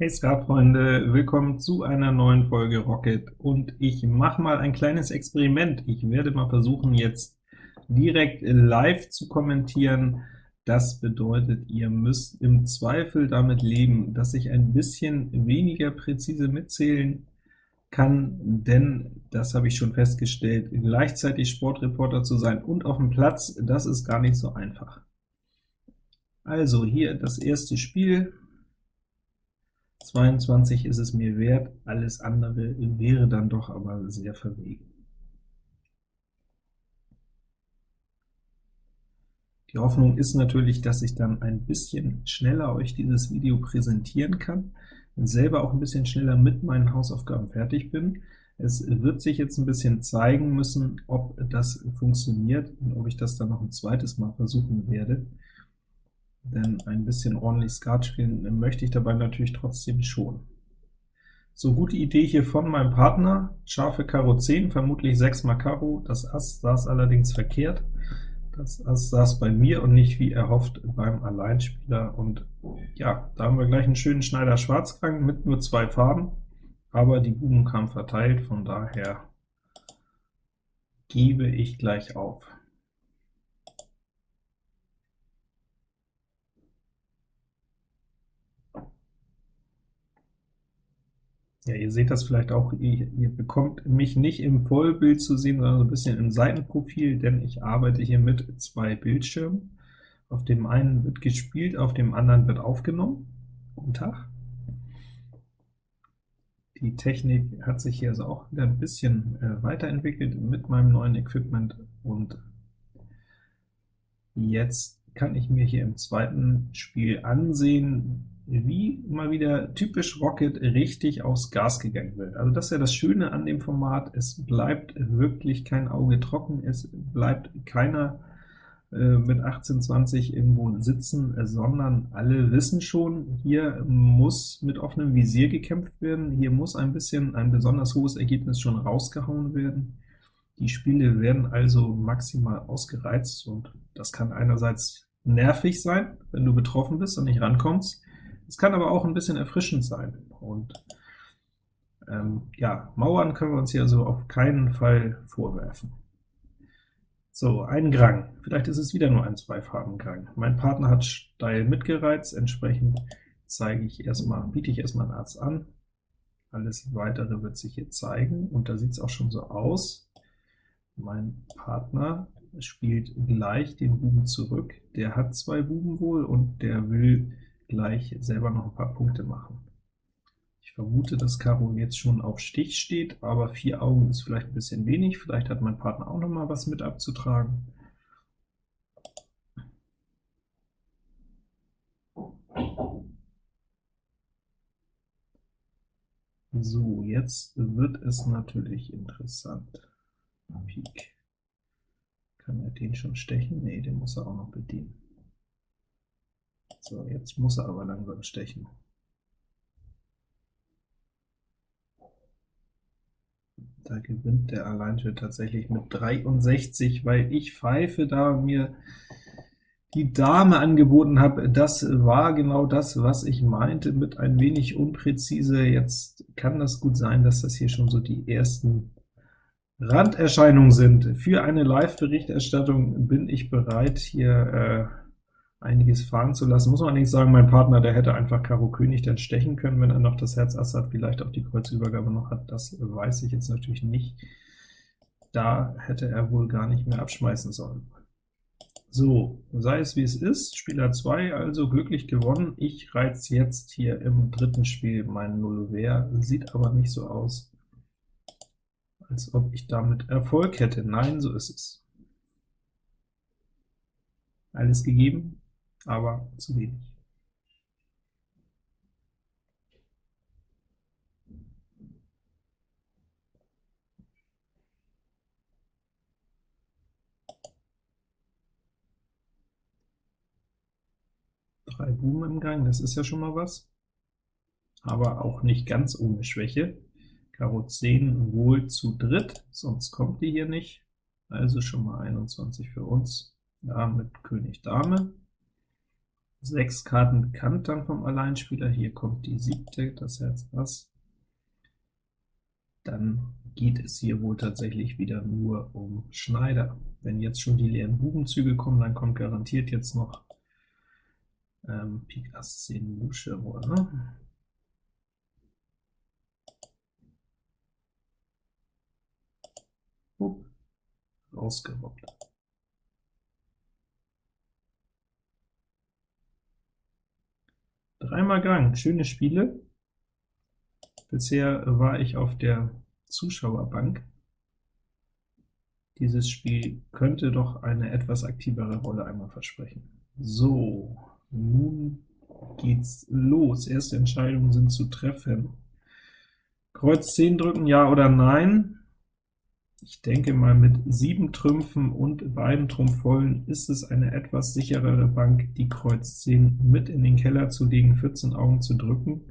Hey Skatfreunde, willkommen zu einer neuen Folge Rocket, und ich mache mal ein kleines Experiment. Ich werde mal versuchen, jetzt direkt live zu kommentieren. Das bedeutet, ihr müsst im Zweifel damit leben, dass ich ein bisschen weniger präzise mitzählen kann, denn, das habe ich schon festgestellt, gleichzeitig Sportreporter zu sein und auf dem Platz, das ist gar nicht so einfach. Also hier das erste Spiel, 22 ist es mir wert, alles andere wäre dann doch aber sehr verwegen. Die Hoffnung ist natürlich, dass ich dann ein bisschen schneller euch dieses Video präsentieren kann, und selber auch ein bisschen schneller mit meinen Hausaufgaben fertig bin. Es wird sich jetzt ein bisschen zeigen müssen, ob das funktioniert und ob ich das dann noch ein zweites Mal versuchen werde denn ein bisschen ordentlich Skat spielen möchte ich dabei natürlich trotzdem schon. So, gute Idee hier von meinem Partner, scharfe Karo 10, vermutlich 6 mal Karo, das Ass saß allerdings verkehrt. Das Ass saß bei mir und nicht wie erhofft beim Alleinspieler, und ja, da haben wir gleich einen schönen Schneider Schwarzgang mit nur zwei Farben, aber die Buben kamen verteilt, von daher gebe ich gleich auf. Ja, ihr seht das vielleicht auch, ihr, ihr, bekommt mich nicht im Vollbild zu sehen, sondern so ein bisschen im Seitenprofil, denn ich arbeite hier mit zwei Bildschirmen. Auf dem einen wird gespielt, auf dem anderen wird aufgenommen. Guten Tag. Die Technik hat sich hier also auch wieder ein bisschen äh, weiterentwickelt mit meinem neuen Equipment, und jetzt kann ich mir hier im zweiten Spiel ansehen, wie mal wieder typisch Rocket richtig aufs Gas gegangen wird. Also das ist ja das Schöne an dem Format, es bleibt wirklich kein Auge trocken, es bleibt keiner äh, mit 1820 irgendwo sitzen, sondern alle wissen schon, hier muss mit offenem Visier gekämpft werden, hier muss ein bisschen ein besonders hohes Ergebnis schon rausgehauen werden. Die Spiele werden also maximal ausgereizt, und das kann einerseits nervig sein, wenn du betroffen bist und nicht rankommst, es kann aber auch ein bisschen erfrischend sein. Und ähm, ja, Mauern können wir uns hier also auf keinen Fall vorwerfen. So, ein Grang. Vielleicht ist es wieder nur ein Zweifarben-Grang. Mein Partner hat steil mitgereizt, entsprechend zeige ich erstmal, biete ich erstmal einen Arzt an. Alles Weitere wird sich hier zeigen, und da sieht es auch schon so aus. Mein Partner spielt gleich den Buben zurück. Der hat zwei Buben wohl, und der will gleich selber noch ein paar Punkte machen. Ich vermute, dass Karo jetzt schon auf Stich steht, aber vier Augen ist vielleicht ein bisschen wenig. Vielleicht hat mein Partner auch noch mal was mit abzutragen. So, jetzt wird es natürlich interessant. Pik. Kann er den schon stechen? Ne, den muss er auch noch bedienen. So, jetzt muss er aber langsam stechen. Da gewinnt der Alleinschritt tatsächlich mit 63, weil ich pfeife, da mir die Dame angeboten habe. Das war genau das, was ich meinte, mit ein wenig unpräzise. Jetzt kann das gut sein, dass das hier schon so die ersten Randerscheinungen sind. Für eine Live-Berichterstattung bin ich bereit, hier äh, einiges fahren zu lassen. Muss man nicht sagen, mein Partner, der hätte einfach Karo König dann stechen können, wenn er noch das Herz Ass hat, vielleicht auch die Kreuzübergabe noch hat, das weiß ich jetzt natürlich nicht. Da hätte er wohl gar nicht mehr abschmeißen sollen. So, sei es wie es ist, Spieler 2 also glücklich gewonnen. Ich reiz jetzt hier im dritten Spiel meinen Nullover, sieht aber nicht so aus, als ob ich damit Erfolg hätte. Nein, so ist es. Alles gegeben, aber zu wenig. Drei Buben im Gang, das ist ja schon mal was, aber auch nicht ganz ohne Schwäche. Karo 10 wohl zu dritt, sonst kommt die hier nicht, also schon mal 21 für uns, ja, mit König Dame. Sechs Karten bekannt dann vom Alleinspieler. Hier kommt die siebte, das Herz Ass. Dann geht es hier wohl tatsächlich wieder nur um Schneider. Wenn jetzt schon die leeren Bubenzüge kommen, dann kommt garantiert jetzt noch ähm, Pik Ass 10 Lusche, oder? Upp, rausgerobbt. Dreimal Gang, schöne Spiele. Bisher war ich auf der Zuschauerbank. Dieses Spiel könnte doch eine etwas aktivere Rolle einmal versprechen. So, nun geht's los. Erste Entscheidungen sind zu treffen. Kreuz 10 drücken, ja oder nein? Ich denke mal, mit sieben Trümpfen und beiden Trumpfvollen ist es eine etwas sicherere Bank, die Kreuz 10 mit in den Keller zu legen, 14 Augen zu drücken.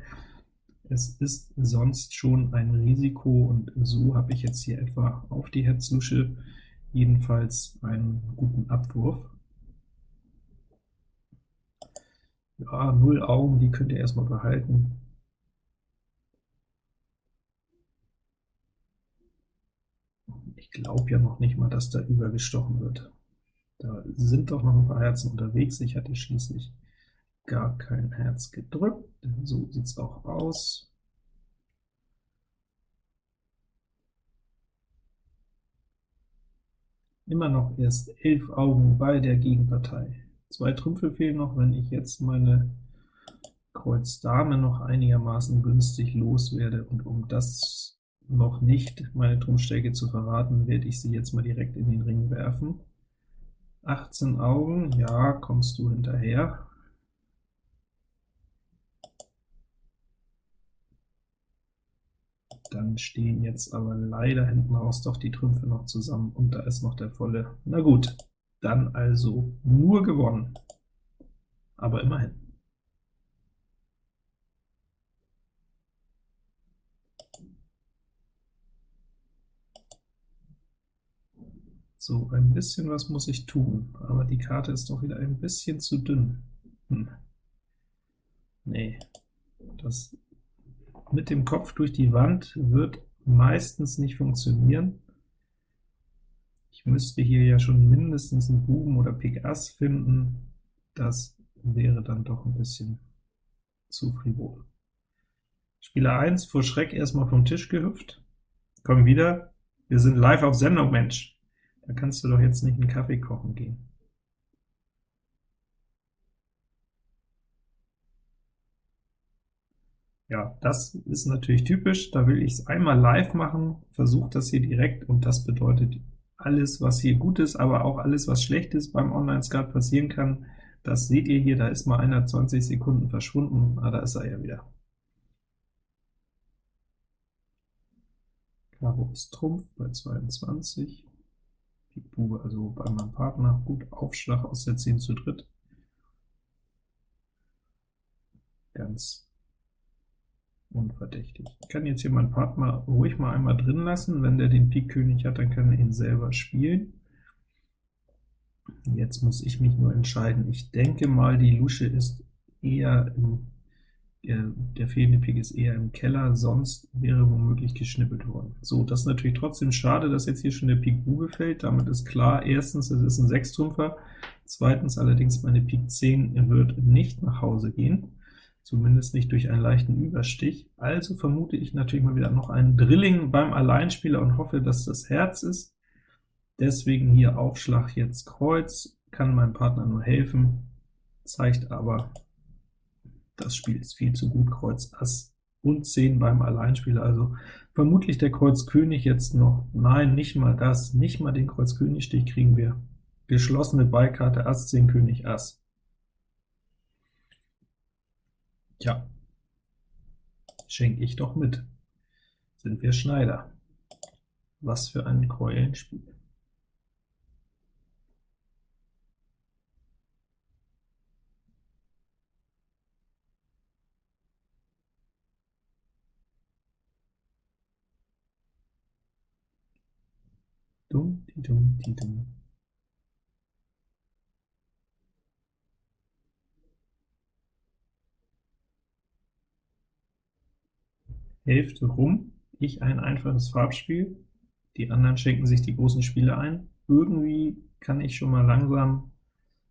Es ist sonst schon ein Risiko, und so habe ich jetzt hier etwa auf die Herzlusche jedenfalls einen guten Abwurf. Ja, null Augen, die könnt ihr erstmal behalten. Ich glaube ja noch nicht mal, dass da übergestochen wird. Da sind doch noch ein paar Herzen unterwegs. Ich hatte schließlich gar kein Herz gedrückt. So sieht es auch aus. Immer noch erst elf Augen bei der Gegenpartei. Zwei Trümpfe fehlen noch, wenn ich jetzt meine Kreuz Dame noch einigermaßen günstig loswerde, und um das noch nicht meine Trumpfstärke zu verraten, werde ich sie jetzt mal direkt in den Ring werfen. 18 Augen, ja, kommst du hinterher. Dann stehen jetzt aber leider hinten raus doch die Trümpfe noch zusammen, und da ist noch der volle. Na gut, dann also nur gewonnen, aber immerhin. So, ein bisschen was muss ich tun, aber die Karte ist doch wieder ein bisschen zu dünn. Hm. Nee, das mit dem Kopf durch die Wand wird meistens nicht funktionieren. Ich müsste hier ja schon mindestens einen Buben oder Pik Ass finden. Das wäre dann doch ein bisschen zu frivol. Spieler 1 vor Schreck erstmal vom Tisch gehüpft. Komm wieder, wir sind live auf Sendung, Mensch. Da kannst du doch jetzt nicht einen Kaffee kochen gehen. Ja, das ist natürlich typisch, da will ich es einmal live machen, versuche das hier direkt, und das bedeutet alles, was hier gut ist, aber auch alles, was schlecht ist beim Online-Skat passieren kann, das seht ihr hier, da ist mal einer 20 Sekunden verschwunden, ah, da ist er ja wieder. Karo ist Trumpf bei 22, Pik Bube also bei meinem Partner, gut Aufschlag aus der 10 zu dritt, ganz unverdächtig. Ich kann jetzt hier meinen Partner ruhig mal einmal drin lassen, wenn der den Pik König hat, dann kann er ihn selber spielen. Jetzt muss ich mich nur entscheiden. Ich denke mal, die Lusche ist eher im, der fehlende Pik ist eher im Keller, sonst wäre womöglich geschnippelt worden. So, das ist natürlich trotzdem schade, dass jetzt hier schon der Pik Bube fällt. Damit ist klar, erstens, es ist ein Sechstrumpfer, zweitens allerdings, meine Pik 10 wird nicht nach Hause gehen zumindest nicht durch einen leichten Überstich. Also vermute ich natürlich mal wieder noch einen Drilling beim Alleinspieler und hoffe, dass das Herz ist. Deswegen hier Aufschlag jetzt Kreuz, kann meinem Partner nur helfen, zeigt aber, das Spiel ist viel zu gut, Kreuz Ass und 10 beim Alleinspieler, also vermutlich der Kreuz König jetzt noch, nein, nicht mal das, nicht mal den Kreuz König Stich kriegen wir. Geschlossene Beikarte Ass 10 König Ass. Tja, schenke ich doch mit. Sind wir Schneider. Was für ein Keulenspiel. Dum, di dum, di dum. Hälfte rum, ich ein einfaches Farbspiel, die anderen schenken sich die großen Spiele ein. Irgendwie kann ich schon mal langsam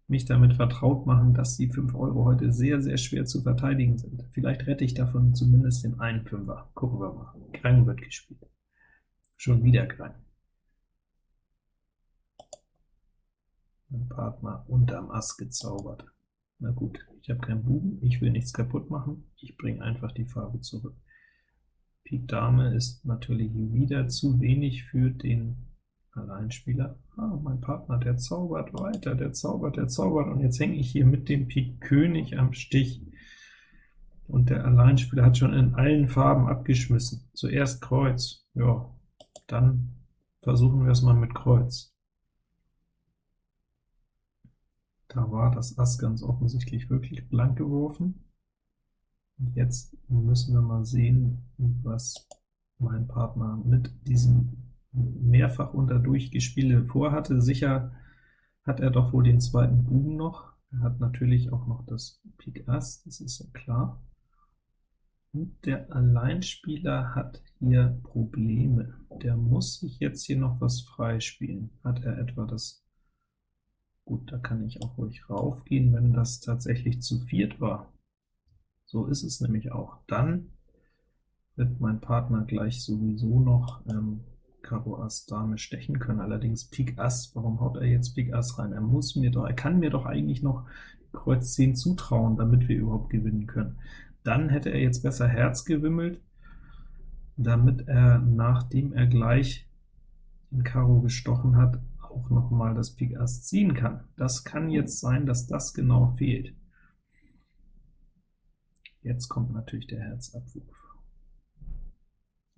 mich damit vertraut machen, dass die 5 Euro heute sehr, sehr schwer zu verteidigen sind. Vielleicht rette ich davon zumindest den einen Fünfer. Gucken wir mal. Krang wird gespielt. Schon wieder Krang. Mein Partner unterm Ass gezaubert. Na gut, ich habe keinen Buben, ich will nichts kaputt machen, ich bringe einfach die Farbe zurück. Pik Dame ist natürlich wieder zu wenig für den Alleinspieler. Ah, mein Partner, der zaubert weiter, der zaubert, der zaubert, und jetzt hänge ich hier mit dem Pik König am Stich, und der Alleinspieler hat schon in allen Farben abgeschmissen. Zuerst Kreuz, ja, dann versuchen wir es mal mit Kreuz. Da war das Ass ganz offensichtlich wirklich blank geworfen. Jetzt müssen wir mal sehen, was mein Partner mit diesem mehrfach unter Durchgespiele vorhatte. Sicher hat er doch wohl den zweiten Buben noch. Er hat natürlich auch noch das Pik Ass, das ist ja klar. Und der Alleinspieler hat hier Probleme. Der muss sich jetzt hier noch was freispielen. Hat er etwa das Gut, da kann ich auch ruhig raufgehen, wenn das tatsächlich zu viert war. So ist es nämlich auch. Dann wird mein Partner gleich sowieso noch ähm, Karo Ass Dame stechen können, allerdings Pik Ass, warum haut er jetzt Pik Ass rein? Er muss mir doch, er kann mir doch eigentlich noch Kreuz 10 zutrauen, damit wir überhaupt gewinnen können. Dann hätte er jetzt besser Herz gewimmelt, damit er, nachdem er gleich den Karo gestochen hat, auch noch mal das Pik Ass ziehen kann. Das kann jetzt sein, dass das genau fehlt. Jetzt kommt natürlich der Herzabwurf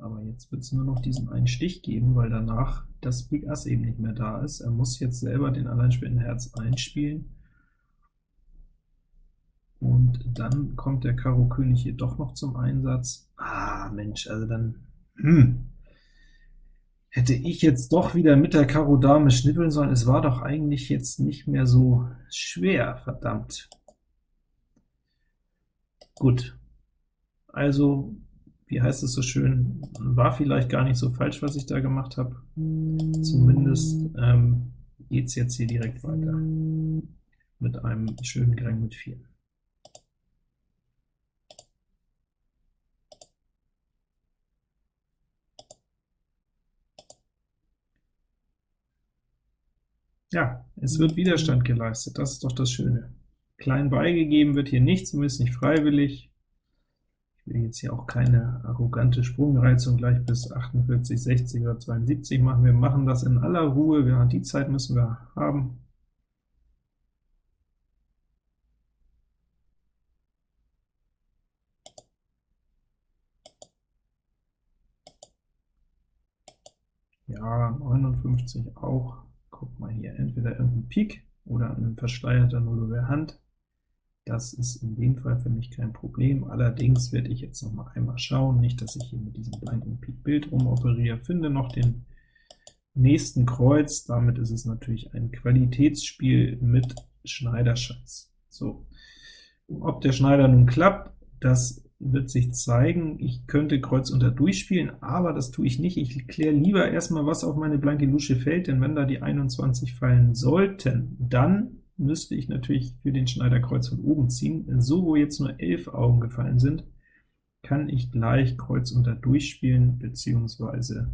aber jetzt wird es nur noch diesen einen Stich geben, weil danach das Pik Ass eben nicht mehr da ist. Er muss jetzt selber den alleinspielenden Herz einspielen, und dann kommt der Karo König hier doch noch zum Einsatz. Ah, Mensch, also dann, hm, hätte ich jetzt doch wieder mit der Karo Dame schnippeln sollen. Es war doch eigentlich jetzt nicht mehr so schwer, verdammt. Gut, also wie heißt es so schön, war vielleicht gar nicht so falsch, was ich da gemacht habe. Zumindest ähm, geht es jetzt hier direkt weiter mit einem schönen Grang mit 4. Ja, es wird Widerstand geleistet, das ist doch das Schöne. Klein beigegeben wird hier nichts, zumindest nicht freiwillig will jetzt hier auch keine arrogante Sprungreizung gleich bis 48, 60 oder 72 machen. Wir machen das in aller Ruhe, ja, die Zeit müssen wir haben. Ja, 59 auch. Guck mal hier, entweder irgendein Pik oder ein verschleierter Null Hand. Das ist in dem Fall für mich kein Problem. Allerdings werde ich jetzt noch mal einmal schauen, nicht, dass ich hier mit diesem blanken Pik-Bild rumoperiere. Finde noch den nächsten Kreuz. Damit ist es natürlich ein Qualitätsspiel mit Schneiderschatz. So, ob der Schneider nun klappt, das wird sich zeigen. Ich könnte Kreuz unter durchspielen, aber das tue ich nicht. Ich kläre lieber erstmal, was auf meine blanke Lusche fällt, denn wenn da die 21 fallen sollten, dann müsste ich natürlich für den Schneider Kreuz von oben ziehen. So, wo jetzt nur 11 Augen gefallen sind, kann ich gleich Kreuz unter durchspielen, beziehungsweise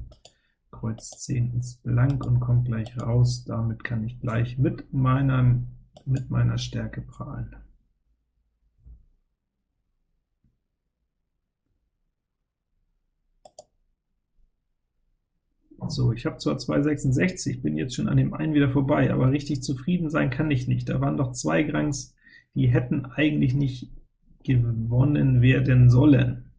Kreuz 10 ist blank und kommt gleich raus. Damit kann ich gleich mit, meinem, mit meiner Stärke prahlen. So, ich habe zwar 266, bin jetzt schon an dem einen wieder vorbei, aber richtig zufrieden sein kann ich nicht. Da waren doch zwei Grangs, die hätten eigentlich nicht gewonnen werden sollen.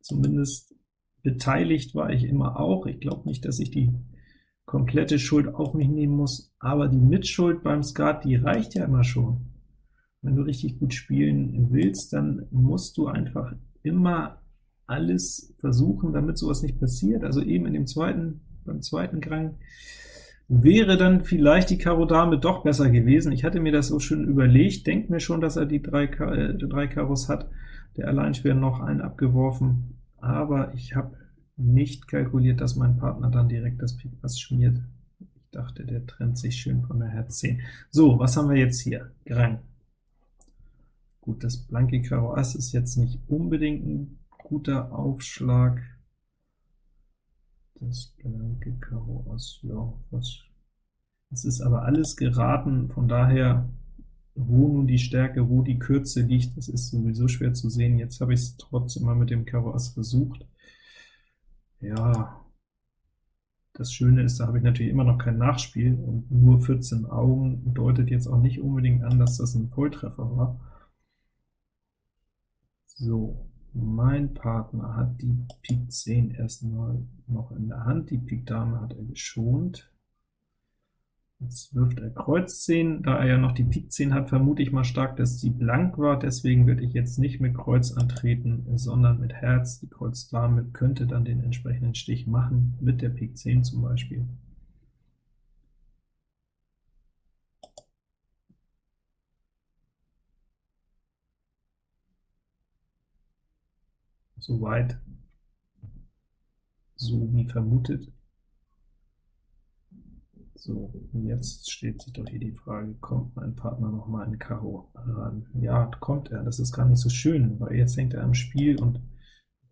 Zumindest beteiligt war ich immer auch. Ich glaube nicht, dass ich die komplette Schuld auf mich nehmen muss, aber die Mitschuld beim Skat, die reicht ja immer schon. Wenn du richtig gut spielen willst, dann musst du einfach immer alles versuchen, damit sowas nicht passiert. Also eben in dem zweiten, beim zweiten Krang wäre dann vielleicht die Karo Dame doch besser gewesen. Ich hatte mir das so schön überlegt, denkt mir schon, dass er die drei, äh, drei Karos hat, der Alleinspieler noch einen abgeworfen, aber ich habe nicht kalkuliert, dass mein Partner dann direkt das Pik Ass schmiert. Ich dachte, der trennt sich schön von der Herz 10. So, was haben wir jetzt hier? Grang. Gut, das blanke Karo Ass ist jetzt nicht unbedingt ein guter Aufschlag. Das blanke Karo Ass, ja, was es ist aber alles geraten, von daher, wo nun die Stärke, wo die Kürze liegt, das ist sowieso schwer zu sehen. Jetzt habe ich es trotzdem mal mit dem Karo Ass versucht. Ja, das Schöne ist, da habe ich natürlich immer noch kein Nachspiel, und nur 14 Augen deutet jetzt auch nicht unbedingt an, dass das ein Volltreffer war. So, mein Partner hat die Pik 10 erstmal noch in der Hand, die Pik Dame hat er geschont. Jetzt wirft er Kreuz 10, da er ja noch die Pik 10 hat, vermute ich mal stark, dass die blank war, deswegen würde ich jetzt nicht mit Kreuz antreten, sondern mit Herz. Die Kreuz Dame könnte dann den entsprechenden Stich machen, mit der Pik 10 zum Beispiel. Soweit so wie vermutet. So, jetzt steht sich doch hier die Frage, kommt mein Partner noch mal in Karo ran? Ja, kommt er, das ist gar nicht so schön, weil jetzt hängt er am Spiel und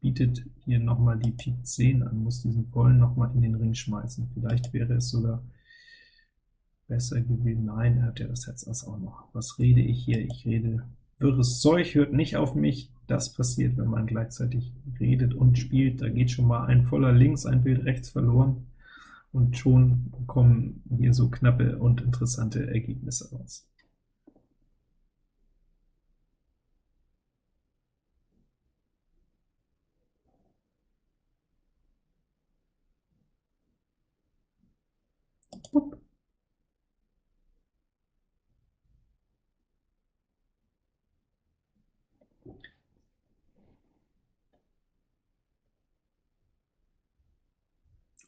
bietet hier noch mal die Pik 10 an, muss diesen vollen noch mal in den Ring schmeißen. Vielleicht wäre es sogar besser gewesen. Nein, er hat ja das Herz Ass auch noch. Was rede ich hier? Ich rede wirres Zeug, hört nicht auf mich. Das passiert, wenn man gleichzeitig redet und spielt. Da geht schon mal ein voller links, ein Bild rechts verloren und schon kommen hier so knappe und interessante Ergebnisse raus.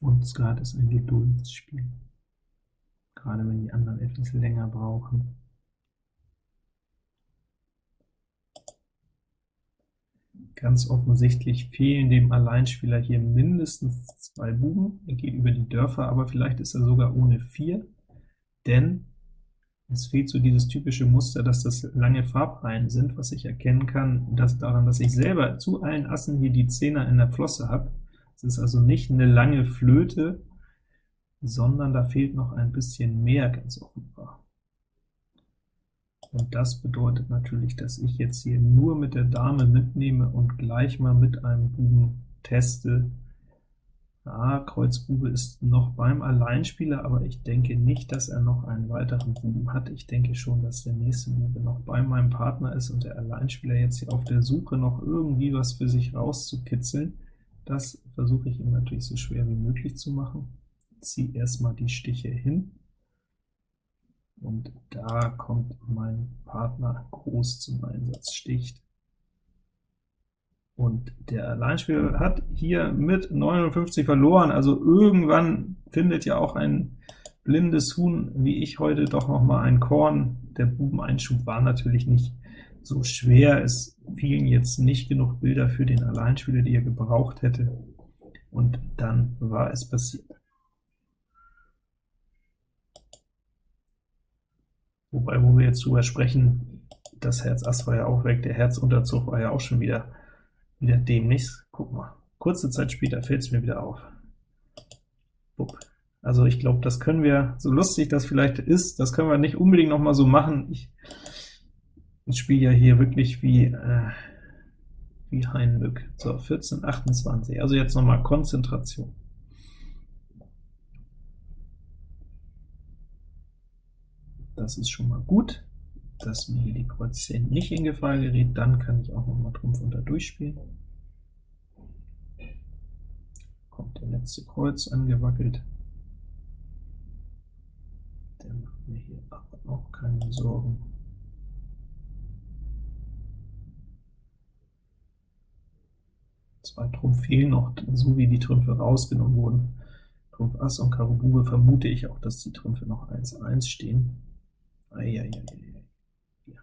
Und Skat ist ein Geduldsspiel, gerade wenn die anderen etwas länger brauchen. Ganz offensichtlich fehlen dem Alleinspieler hier mindestens zwei Buben. Er geht über die Dörfer, aber vielleicht ist er sogar ohne vier, denn es fehlt so dieses typische Muster, dass das lange Farbreihen sind, was ich erkennen kann, dass daran, dass ich selber zu allen Assen hier die Zehner in der Flosse habe. Es ist also nicht eine lange Flöte, sondern da fehlt noch ein bisschen mehr, ganz offenbar. Und das bedeutet natürlich, dass ich jetzt hier nur mit der Dame mitnehme und gleich mal mit einem Buben teste. Ja, Kreuz Bube ist noch beim Alleinspieler, aber ich denke nicht, dass er noch einen weiteren Buben hat. Ich denke schon, dass der nächste Bube noch bei meinem Partner ist und der Alleinspieler jetzt hier auf der Suche noch irgendwie was für sich rauszukitzeln. Das versuche ich ihm natürlich so schwer wie möglich zu machen. Ziehe erstmal die Stiche hin, und da kommt mein Partner groß zum Einsatz, sticht. Und der Alleinspieler hat hier mit 59 verloren, also irgendwann findet ja auch ein blindes Huhn, wie ich heute, doch noch mal ein Korn. Der Bubeneinschub war natürlich nicht so schwer, es fielen jetzt nicht genug Bilder für den Alleinspieler, die er gebraucht hätte, und dann war es passiert. Wobei, wo wir jetzt drüber sprechen, das Herz Ass war ja auch weg, der Herzunterzug war ja auch schon wieder, wieder dämlich. Guck mal, kurze Zeit später fällt es mir wieder auf. Bupp. Also ich glaube, das können wir, so lustig das vielleicht ist, das können wir nicht unbedingt noch mal so machen. Ich, ich spiele ja hier wirklich wie, äh, wie Heinlück. So, 14, 28, also jetzt noch mal Konzentration. Das ist schon mal gut, dass mir hier die Kreuz 10 nicht in Gefahr gerät, dann kann ich auch noch mal Trumpf unter durchspielen. Kommt der letzte Kreuz angewackelt. Der macht mir hier aber auch keine Sorgen. Zwei Trumpf fehlen noch, so wie die Trümpfe rausgenommen wurden. Trumpf Ass und Karo Bube vermute ich auch, dass die Trümpfe noch 1-1 stehen. Eieieiei. Ja.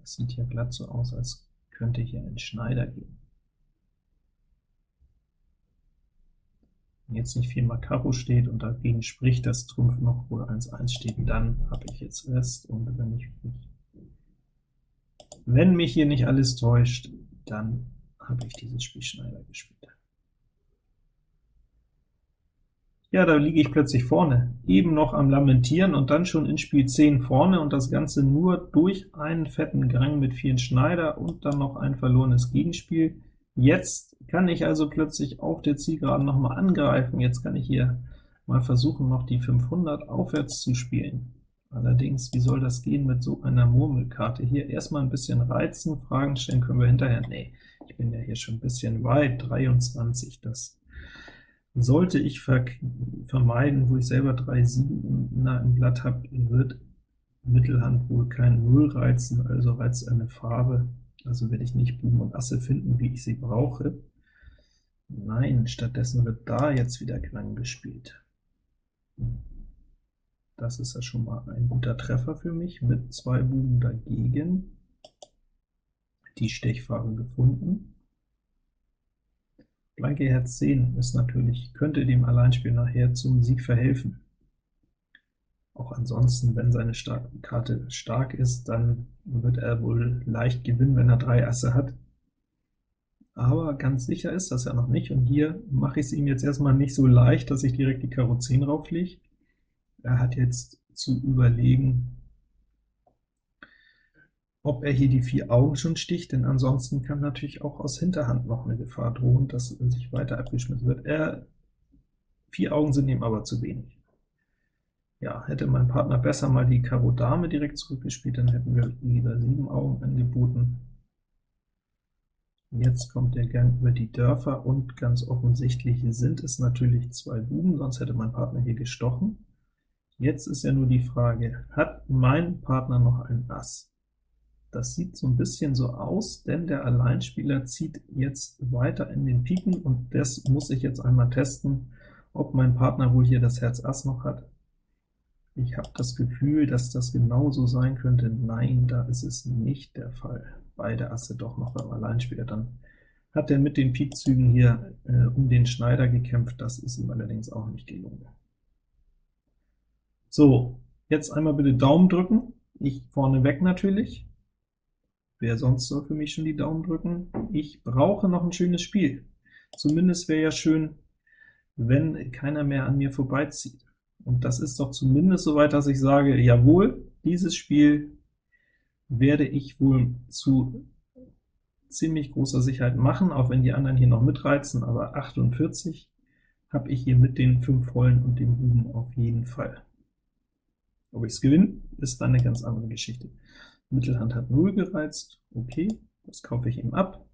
Das sieht ja glatt so aus, als könnte hier ein Schneider gehen. Wenn jetzt nicht viermal Karo steht und dagegen spricht, dass Trumpf noch oder 1-1 steht, dann habe ich jetzt Rest, und wenn ich wenn mich hier nicht alles täuscht, dann habe ich dieses Spiel Schneider gespielt. Ja, da liege ich plötzlich vorne, eben noch am Lamentieren und dann schon in Spiel 10 vorne, und das Ganze nur durch einen fetten Grang mit vielen Schneider und dann noch ein verlorenes Gegenspiel. Jetzt kann ich also plötzlich auf der Zielgeraden noch mal angreifen. Jetzt kann ich hier mal versuchen, noch die 500 aufwärts zu spielen. Allerdings, wie soll das gehen mit so einer Murmelkarte hier? Erstmal ein bisschen reizen, Fragen stellen können wir hinterher. Nee, ich bin ja hier schon ein bisschen weit, 23, das sollte ich vermeiden, wo ich selber 3 7 im Blatt habe, wird Mittelhand wohl kein Null reizen, also reizt eine Farbe, also werde ich nicht Buben und Asse finden, wie ich sie brauche. Nein, stattdessen wird da jetzt wieder Klang gespielt. Das ist ja schon mal ein guter Treffer für mich, mit zwei Buben dagegen. Die Stechfarbe gefunden. Blanke Herz 10 ist natürlich, könnte dem Alleinspiel nachher zum Sieg verhelfen. Auch ansonsten, wenn seine Star Karte stark ist, dann wird er wohl leicht gewinnen, wenn er drei Asse hat. Aber ganz sicher ist das ja noch nicht, und hier mache ich es ihm jetzt erstmal nicht so leicht, dass ich direkt die Karo 10 rauflege. Er hat jetzt zu überlegen, ob er hier die vier Augen schon sticht, denn ansonsten kann natürlich auch aus Hinterhand noch eine Gefahr drohen, dass sich weiter abgeschmissen wird. Er, vier Augen sind ihm aber zu wenig. Ja, hätte mein Partner besser mal die Karo Dame direkt zurückgespielt, dann hätten wir lieber sieben Augen angeboten. Jetzt kommt der Gang über die Dörfer, und ganz offensichtlich sind es natürlich zwei Buben, sonst hätte mein Partner hier gestochen. Jetzt ist ja nur die Frage, hat mein Partner noch ein Ass? Das sieht so ein bisschen so aus, denn der Alleinspieler zieht jetzt weiter in den Piken, und das muss ich jetzt einmal testen, ob mein Partner wohl hier das Herz Ass noch hat. Ich habe das Gefühl, dass das genauso sein könnte. Nein, da ist es nicht der Fall. Beide Asse doch noch beim Alleinspieler. Dann hat er mit den Pikzügen hier äh, um den Schneider gekämpft. Das ist ihm allerdings auch nicht gelungen. So, jetzt einmal bitte Daumen drücken. Ich vorne weg natürlich. Wer sonst soll für mich schon die Daumen drücken? Ich brauche noch ein schönes Spiel. Zumindest wäre ja schön, wenn keiner mehr an mir vorbeizieht. Und das ist doch zumindest so weit, dass ich sage, jawohl, dieses Spiel werde ich wohl zu ziemlich großer Sicherheit machen, auch wenn die anderen hier noch mitreizen, aber 48 habe ich hier mit den 5 Vollen und dem Buben auf jeden Fall. Ob ich es gewinne, ist dann eine ganz andere Geschichte. Mittelhand hat 0 gereizt, okay, das kaufe ich ihm ab.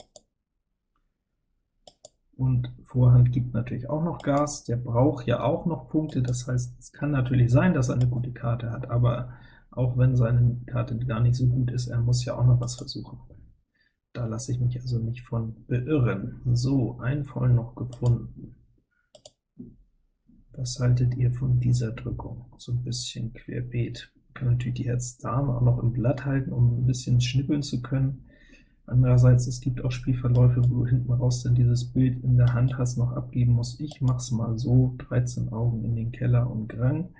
Und Vorhand gibt natürlich auch noch Gas, der braucht ja auch noch Punkte, das heißt, es kann natürlich sein, dass er eine gute Karte hat, aber auch wenn seine Karte gar nicht so gut ist, er muss ja auch noch was versuchen. Da lasse ich mich also nicht von beirren. So, ein Voll noch gefunden. Was haltet ihr von dieser Drückung? So ein bisschen querbeet kann natürlich die Herz-Dame auch noch im Blatt halten, um ein bisschen schnippeln zu können. Andererseits, es gibt auch Spielverläufe, wo du hinten raus dann dieses Bild in der Hand hast, noch abgeben musst. Ich mache es mal so, 13 Augen in den Keller und Grang,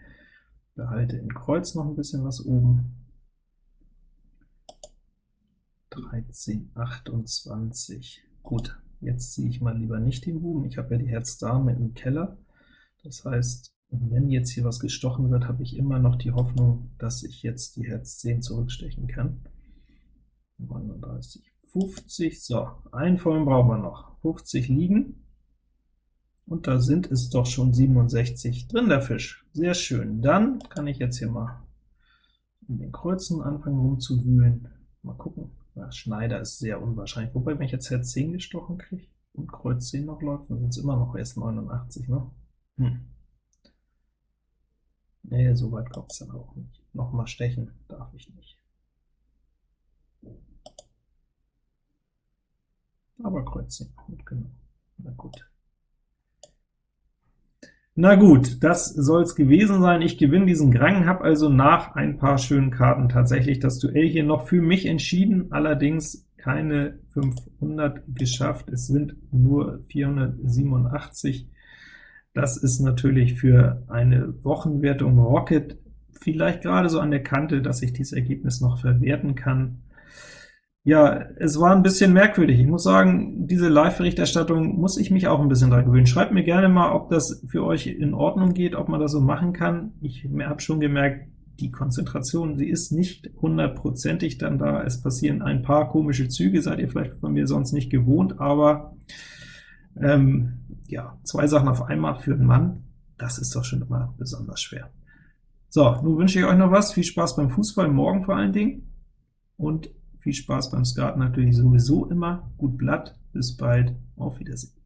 behalte in Kreuz noch ein bisschen was oben. 13, 28. Gut, jetzt ziehe ich mal lieber nicht den Buben, ich habe ja die Herz-Dame im Keller. Das heißt, wenn jetzt hier was gestochen wird, habe ich immer noch die Hoffnung, dass ich jetzt die Herz 10 zurückstechen kann. 39, 50, so, einen vollen brauchen wir noch. 50 liegen, und da sind es doch schon 67 drin, der Fisch. Sehr schön. Dann kann ich jetzt hier mal in den Kreuzen anfangen rumzuwühlen. Mal gucken. Ja, Schneider ist sehr unwahrscheinlich. Wobei, wenn ich jetzt Herz 10 gestochen kriege und Kreuz 10 noch läuft, dann sind es immer noch erst 89, ne? Hm. Nee, so weit kommt es dann auch nicht. Nochmal stechen darf ich nicht. Aber Kreuz 10 mitgenommen. Na gut. Na gut, das soll es gewesen sein. Ich gewinne diesen Grang, habe also nach ein paar schönen Karten tatsächlich das Duell hier noch für mich entschieden. Allerdings keine 500 geschafft, es sind nur 487. Das ist natürlich für eine Wochenwertung Rocket vielleicht gerade so an der Kante, dass ich dieses Ergebnis noch verwerten kann. Ja, es war ein bisschen merkwürdig. Ich muss sagen, diese Live-Berichterstattung muss ich mich auch ein bisschen dran gewöhnen. Schreibt mir gerne mal, ob das für euch in Ordnung geht, ob man das so machen kann. Ich habe schon gemerkt, die Konzentration, sie ist nicht hundertprozentig dann da. Es passieren ein paar komische Züge, seid ihr vielleicht von mir sonst nicht gewohnt, aber ähm, ja, zwei Sachen auf einmal für einen Mann, das ist doch schon immer besonders schwer. So, nun wünsche ich euch noch was. Viel Spaß beim Fußball, morgen vor allen Dingen, und viel Spaß beim Skat natürlich sowieso immer. Gut Blatt, bis bald, auf Wiedersehen.